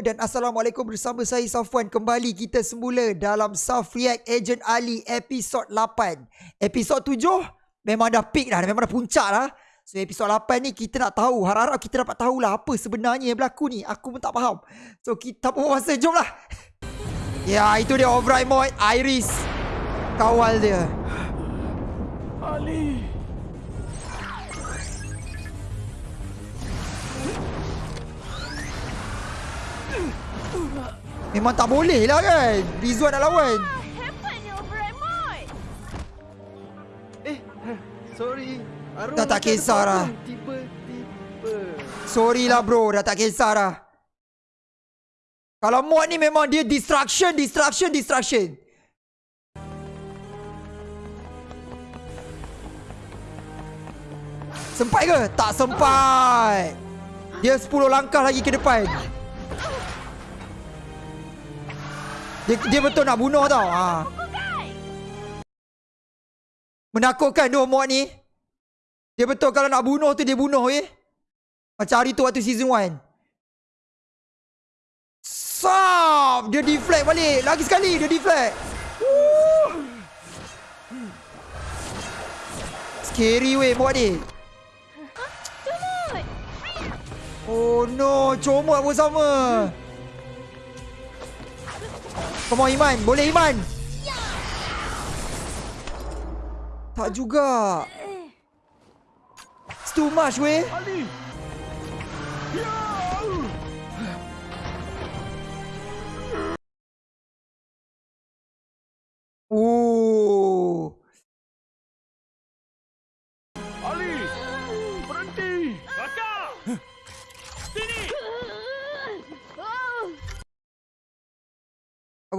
dan Assalamualaikum bersama saya Safwan. Kembali kita semula dalam Saf React Agent Ali episod 8 Episod 7 memang dah peak dah, memang dah puncak lah. So episod 8 ni kita nak tahu, harap-harap kita dapat tahulah apa sebenarnya yang berlaku ni. Aku pun tak faham. So kita pun masa, jom lah Ya itu dia Override Mode, Iris. Kawal dia. Ali Memang tak boleh lah kan? Rizwan nak lawan. Override mode. Eh Sorry. Dah tak kisah lah. Tiba-tiba. Sorry lah bro. Dah tak kisah dah. Kalau mod ni memang dia Distraction Distraction Distraction. Sempat ke? Tak sempat. Dia 10 langkah lagi ke depan Dia, dia betul nak bunuh tau. Ha. Menakutkan dua mod ni. Dia betul kalau nak bunuh tu dia bunuh eh. Macam hari tu waktu season 1 Sap Dia deflect balik. Lagi sekali dia deflect. Woo. Scary weh mod ni. Oh no. Comot pun sama Come on Iman. Boleh Iman? Tak juga. It's too much weh. Ali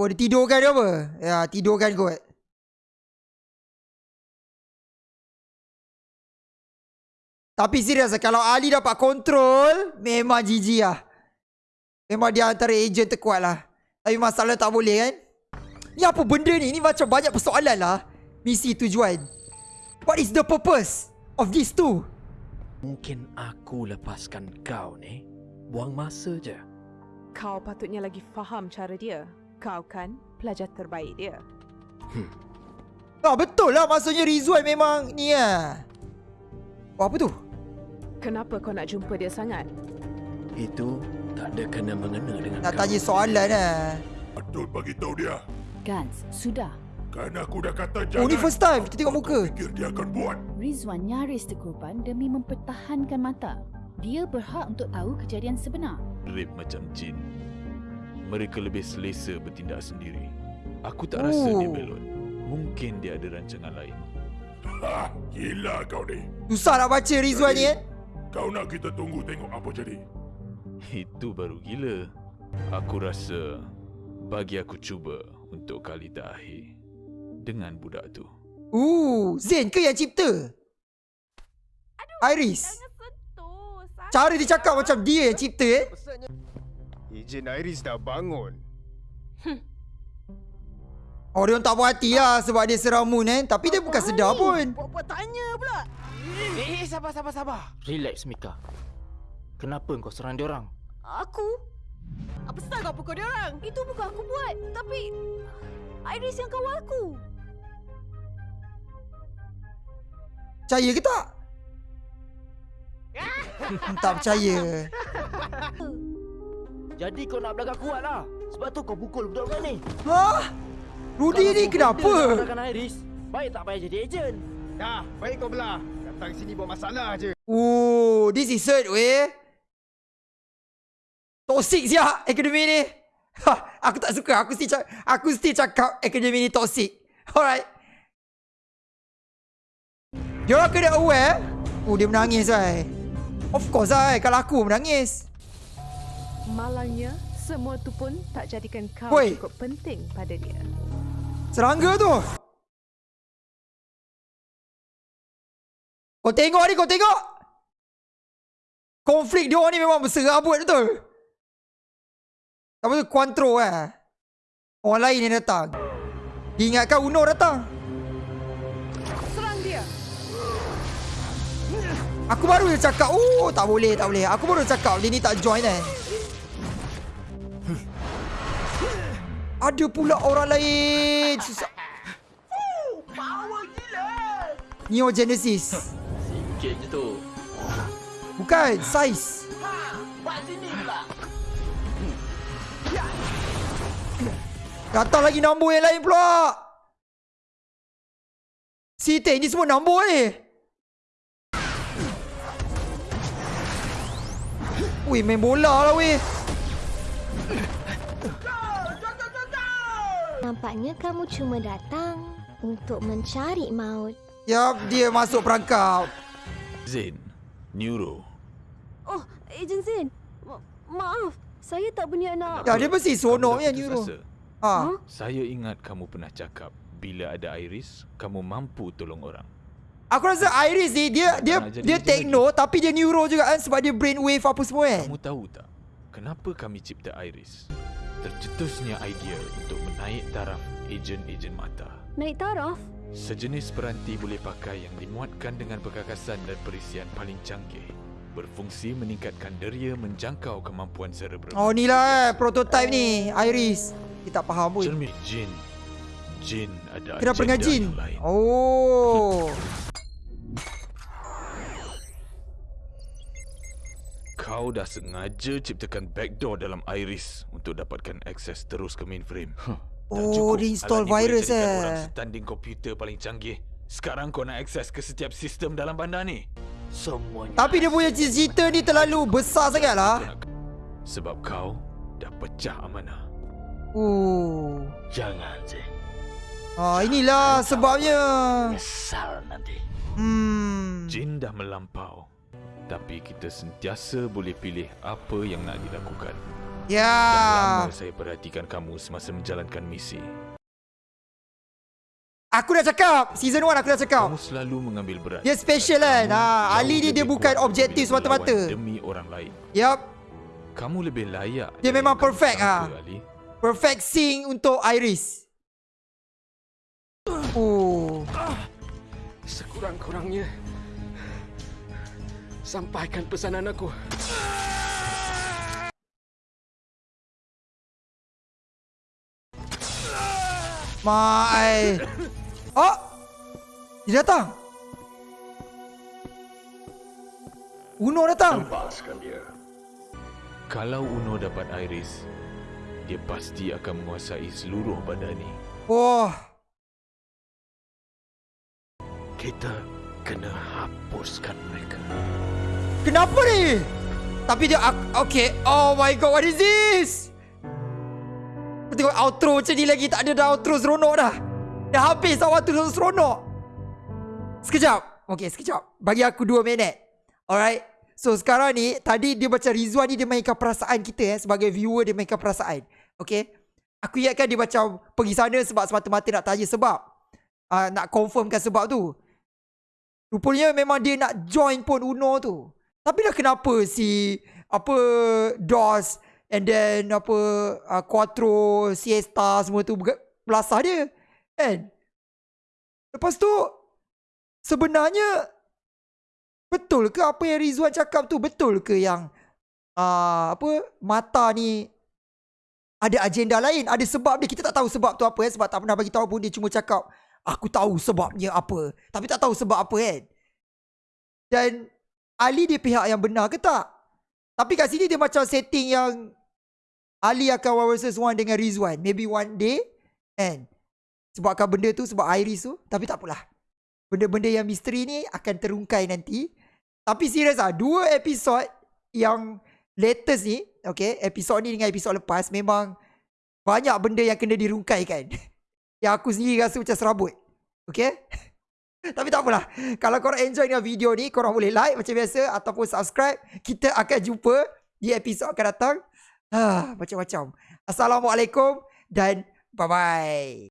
Apa dia tidurkan dia apa? Ya tidurkan kot Tapi serius Kalau Ali dapat kontrol Memang GG lah Memang dia antara agent terkuat lah Tapi masalah tak boleh kan Ni apa benda ni? Ni macam banyak persoalan lah Misi tujuan What is the purpose Of these two? Mungkin aku lepaskan kau ni Buang masa je Kau patutnya lagi faham cara dia. Kau kan pelajar terbaik dia. Ah betul lah maksudnya Rizwan memang ni lah Oh apa tu? Kenapa kau nak jumpa dia sangat? Itu tak ada kena-mengena dengan Nak kau tanya soalan lah Patut bagi tahu dia. Gans, sudah. Kan aku dah kata Oh jangan. ni first time kita tengok muka kau fikir dia akan buat? Rizwan nyaris terkorban demi mempertahankan mata. Dia berhak untuk tahu kejadian sebenar. Rip macam jin. Mereka lebih selesa bertindak sendiri. Aku tak rasa dia Oh. belot. Mungkin dia ada rancangan lain. Ha, gila kau ni. Susah nak baca Rizwan ni kan Kau nak kita tunggu tengok apa jadi. Itu baru gila. Aku rasa bagi aku cuba untuk kali terakhir dengan budak tu. Uh, Zain ke yang cipta? Iris jangan sentuh. Sakit. Cara dia cakap macam dia yang cipta eh Ejen Iris dah bangun. Oh dia tak puas hati lah sebab dia serang Moon eh Tapi dia bukan sedar pun Buat-buat tanya pula Eh, eh, sabar, sabar, sabar. Relax, Mika. Kenapa kau serang dia orang? Aku? Apa salah kau pukul dia orang? Itu bukan aku buat. Tapi Iris yang kawal aku. Percaya ke tak? tak percaya Jadi kau nak belagak kuat lah. Sebab tu kau pukul budak-budak ni. Hah? Rudy ni kenapa? Kau Iris. Baik tak payah jadi ejen. Dah, baik kau belah. Datang sini buat masalah je. Oh, this is hurt weh Toxic siap akademi ni ha, Aku tak suka Aku still, cak- aku still cakap akademi ni toxic Alright Dia orang kena aware Oh dia menangis lah Of course lah Kalau aku menangis Malangnya, semua tu pun tak jadikan kau Woi. cukup penting pada dia. Serangga tu. Kau tengok ni kau tengok. Konflik dia ni memang berserabut betul? Apa tu? Quantro eh? Orang lain yang datang. Diingatkan Uno datang. Serang dia. Aku baru je cakap. Oh tak boleh tak boleh. Aku baru cakap. Dia ni tak join eh ada pula orang lain. Susah. Power gila. Neo Genesis. Sikit je tu. Bukan, size. Buat sini pula. Datang lagi nombor yang lain pula. Sita ni semua nombor ni. Weh, main bola lah weh. Nampaknya kamu cuma datang untuk mencari maut. Yap, dia masuk perangkap. Zain, Neuro. Oh, Ejen Zain. Ma- maaf, saya tak berniat nak... Ya, dia mesti seronok Kamu ya Neuro. Ha. Saya ingat kamu pernah cakap bila ada Iris, kamu mampu tolong orang. Aku rasa Iris ni dia dia dia agent techno tapi dia neuro juga kan sebab dia brainwave apa semua kan. Kamu tahu tak, kenapa kami cipta Iris? Tercetusnya idea untuk menaik taraf ejen-ejen mata. Naik taraf? Sejenis peranti boleh pakai yang dimuatkan dengan perkakasan dan perisian paling canggih. Berfungsi meningkatkan deria menjangkau kemampuan cerebral. Oh ni lah eh, prototype ni Iris. Kita tak faham pun. Cermin jin. Jin ada Kenapa agenda jin? yang lain. Oh. Kau dah sengaja ciptakan backdoor dalam Iris untuk dapatkan akses terus ke mainframe. Tak Oh, cukup dia install alat ni boleh virus jadikan eh. Orang standing komputer paling canggih. Sekarang kau nak akses ke setiap sistem dalam bandar ni. Semuanya. Tapi dia punya cita-cita ni terlalu besar sangat lah. Kau nak- Sebab kau dah pecah amanah. Oh. Jangan, Zain. Ah, inilah sebabnya. Nyesal nanti. Hmm. Jin dah melampau. Tapi kita sentiasa boleh pilih apa yang nak dilakukan. Dah Ya. lama saya perhatikan kamu semasa menjalankan misi. Aku dah cakap. Season 1 aku dah cakap. Kamu selalu mengambil berat. Dia special kan? Ha, Ali ni dia bukan objektif semata-mata. Demi orang lain. Yap. Kamu lebih layak. Dia memang perfect, ah. Ali. Perfect sync untuk Iris. Oh. Sekurang-kurangnya sampaikan pesanan aku. Mai. Oh. Dia datang. Uno datang. Lepaskan dia. Kalau Uno dapat Iris, dia pasti akan menguasai seluruh badan ni. Wah. Kita kena hapuskan mereka. Kenapa ni? Tapi dia Okay. Oh my god What is this? Tengok outro macam ni lagi. Tak ada dah outro seronok dah. Dah habis dah waktu seronok. Sekejap. Okay sekejap. Bagi aku 2 minit. Alright? So sekarang ni Tadi dia macam Rizwan ni Dia mainkan perasaan kita eh Sebagai viewer Dia mainkan perasaan. Okay? Aku ingatkan dia macam Pergi sana sebab semata-mata nak tanya sebab. Uh, Nak confirmkan sebab tu Rupanya memang dia nak join pun Uno tu tapi dah kenapa si apa DOS and then apa uh, Quattro, Siesta semua tu belasah dia. Kan? Lepas tu sebenarnya betul ke apa yang Rizwan cakap tu betul ke yang uh, apa mata ni ada agenda lain, ada sebab dia. Kita tak tahu sebab tu apa eh sebab tak pernah bagi tahu pun dia cuma cakap aku tahu sebabnya apa. Tapi tak tahu sebab apa kan. Dan Ali dia pihak yang benar ke tak? Tapi kat sini dia macam setting yang Ali akan one versus one dengan Rizwan. Maybe one day. And sebabkan benda tu, sebab Iris tu. Tapi tak apalah. Benda-benda yang misteri ni akan terungkai nanti. Tapi serius lah. Dua episod yang latest ni. Okay. Episod ni dengan episod lepas. Memang banyak benda yang kena dirungkaikan. yang aku sendiri rasa macam serabut. Okay. Tapi tak apalah. Kalau korang enjoy dengan video ni, korang boleh like macam biasa ataupun subscribe. Kita akan jumpa di episod akan datang. Ah, macam-macam. Assalamualaikum dan bye-bye.